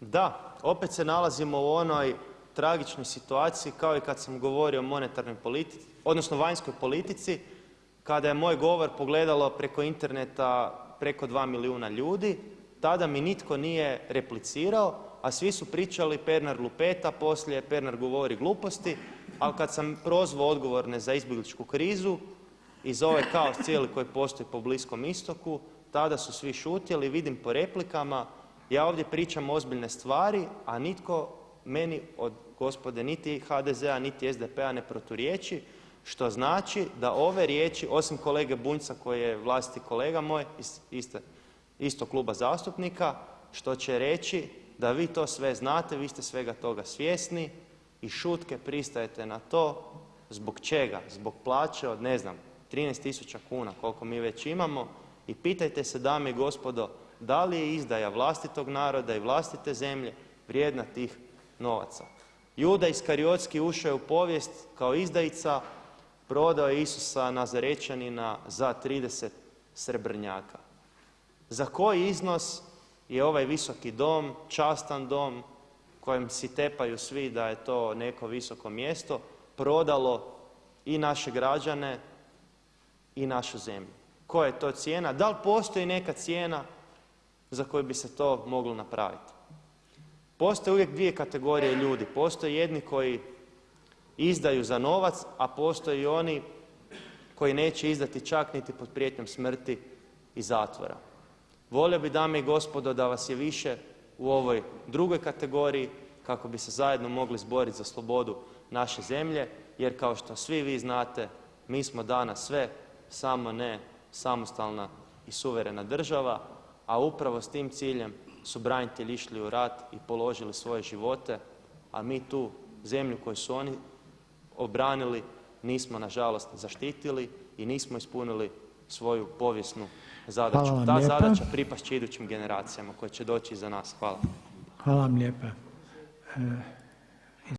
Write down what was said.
Da, opet se nalazimo u onoj tragičnoj situaciji kao i kad sam govorio o monetarnoj politici, odnosno vanjskoj politici kada je moj govor pogledalo preko interneta preko 2 milijuna ljudi, tada mi nitko nije replicirao a svi su pričali Pernar lupeta, poslije Pernar govori gluposti ali kad sam prozvao odgovorne za izbjegličku krizu i za ovaj kaos cijeli koji postoji po Bliskom istoku tada su svi šutjeli, vidim po replikama, ja ovdje pričam ozbiljne stvari a nitko meni od gospode niti HDZ-a niti SDP-a ne proturječi što znači da ove riječi osim kolege Bunjca koji je vlastiti kolega moj iz istog kluba zastupnika što će reći da vi to sve znate, vi ste svega toga svjesni i šutke pristajete na to, zbog čega, zbog plaće od ne znam 13 tisuća kuna koliko mi već imamo i pitajte se dame i gospodo da li je izdaja vlastitog naroda i vlastite zemlje vrijedna tih novaca. Juda Iskariotski ušao je u povijest kao izdajica, prodao je Isusa Nazarečanina za 30 srebrnjaka. Za koji iznos je ovaj Visoki dom, častan dom kojem si tepaju svi da je to neko visoko mjesto prodalo i naše građane i našu zemlju? Koja je to cijena? Da li postoji neka cijena za koju bi se to moglo napraviti? Postoje uvijek dvije kategorije ljudi, postoje jedni koji izdaju za novac a postoje i oni koji neće izdati čak niti pod prijetnjom smrti i zatvora. Volio bih dame i gospodo da vas je više u ovoj drugoj kategoriji kako bi se zajedno mogli izboriti za slobodu naše zemlje jer kao što svi vi znate mi smo danas sve samo ne samostalna i suverena država a upravo s tim ciljem su branitelji išli u rat i položili svoje živote a mi tu zemlju koju su oni obranili nismo nažalost zaštitili i nismo ispunili svoju povijesnu zadaću. Ta zadaća pripast će idućim generacijama koje će doći iza nas.